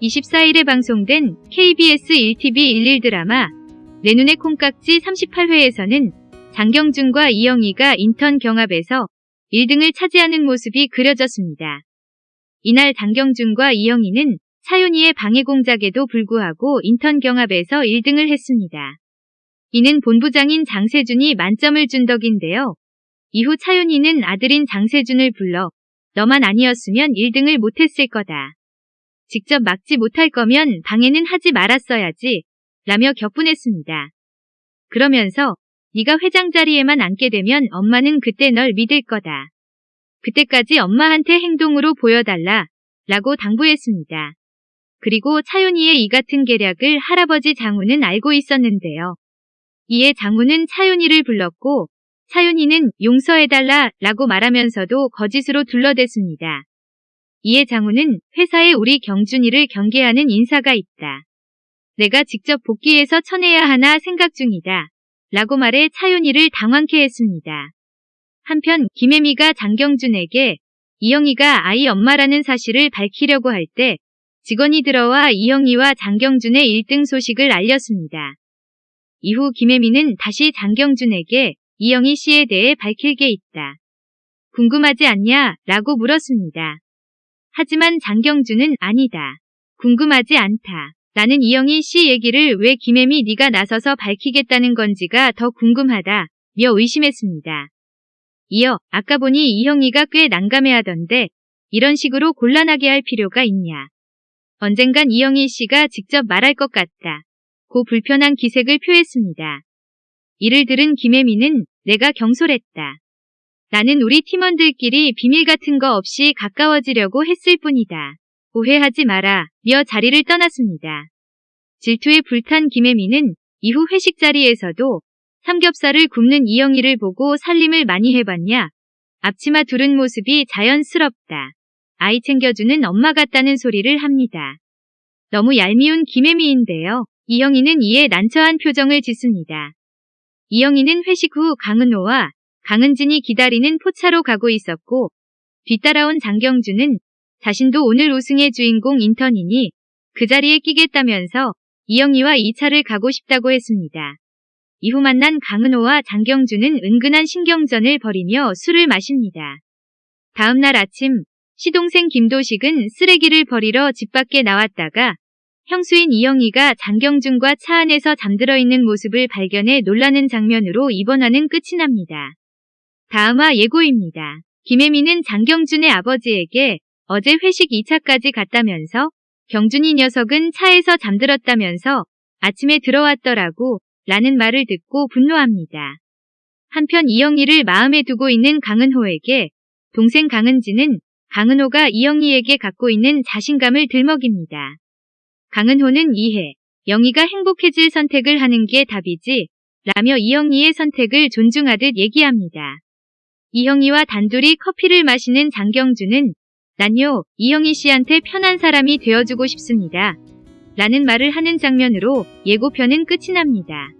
24일에 방송된 KBS 1TV 11 드라마 내 눈의 콩깍지 38회에서는 장경준과 이영희가 인턴 경합에서 1등을 차지하는 모습이 그려졌습니다. 이날 장경준과 이영희는 차윤희의 방해 공작에도 불구하고 인턴 경합에서 1등을 했습니다. 이는 본부장인 장세준이 만점을 준 덕인데요. 이후 차윤희는 아들인 장세준을 불러 너만 아니었으면 1등을 못했을 거다. 직접 막지 못할 거면 방해는 하지 말았어야지 라며 격분했습니다. 그러면서 네가 회장 자리에만 앉게 되면 엄마는 그때 널 믿을 거다. 그때까지 엄마한테 행동으로 보여달라 라고 당부했습니다. 그리고 차윤희의 이 같은 계략을 할아버지 장우는 알고 있었는데요. 이에 장우는 차윤희를 불렀고 차윤희는 용서해달라 라고 말하면서도 거짓으로 둘러댔습니다. 이에 장우는 회사에 우리 경준이를 경계하는 인사가 있다. 내가 직접 복귀해서 쳐내야 하나 생각 중이다. 라고 말해 차윤희를 당황케 했습니다. 한편 김혜미가 장경준에게 이영희가 아이 엄마라는 사실을 밝히려고 할 때 직원이 들어와 이영희와 장경준의 1등 소식을 알렸습니다. 이후 김혜미는 다시 장경준에게 이영희 씨에 대해 밝힐 게 있다. 궁금하지 않냐? 라고 물었습니다. 하지만 장경준은 아니다. 궁금하지 않다. 나는 이영희 씨 얘기를 왜 김혜미 네가 나서서 밝히겠다는 건지가 더 궁금하다. 며 의심했습니다. 이어 아까 보니 이영희가 꽤 난감해하던데 이런 식으로 곤란하게 할 필요가 있냐. 언젠간 이영희 씨가 직접 말할 것 같다. 고 불편한 기색을 표했습니다. 이를 들은 김혜미는 내가 경솔했다. 나는 우리 팀원들끼리 비밀 같은 거 없이 가까워지려고 했을 뿐이다. 오해하지 마라. 며 자리를 떠났습니다. 질투에 불탄 김혜미는 이후 회식 자리에서도 삼겹살을 굽는 이영희를 보고 살림을 많이 해봤냐? 앞치마 두른 모습이 자연스럽다. 아이 챙겨주는 엄마 같다는 소리를 합니다. 너무 얄미운 김혜미인데요. 이영희는 이에 난처한 표정을 짓습니다. 이영희는 회식 후 강은호와 강은진이 기다리는 포차로 가고 있었고 뒤따라온 장경준은 자신도 오늘 우승의 주인공 인턴이니 그 자리에 끼겠다면서 이영희와 2차를 가고 싶다고 했습니다. 이후 만난 강은호와 장경준은 은근한 신경전을 벌이며 술을 마십니다. 다음날 아침 시동생 김도식은 쓰레기를 버리러 집 밖에 나왔다가 형수인 이영희가 장경준과 차 안에서 잠들어 있는 모습을 발견해 놀라는 장면으로 이번 화는 끝이 납니다. 다음화 예고입니다. 김혜미는 장경준의 아버지에게 어제 회식 2차까지 갔다면서 경준이 녀석은 차에서 잠들었다면서 아침에 들어왔더라고 라는 말을 듣고 분노합니다. 한편 이영희를 마음에 두고 있는 강은호에게 동생 강은지는 강은호가 이영희에게 갖고 있는 자신감을 들먹입니다. 강은호는 이해, 영희가 행복해질 선택을 하는 게 답이지 라며 이영희의 선택을 존중하듯 얘기합니다. 이영희와 단둘이 커피를 마시는 장경주는 난요, 이영희 씨한테 편한 사람이 되어주고 싶습니다. 라는 말을 하는 장면으로 예고편은 끝이 납니다.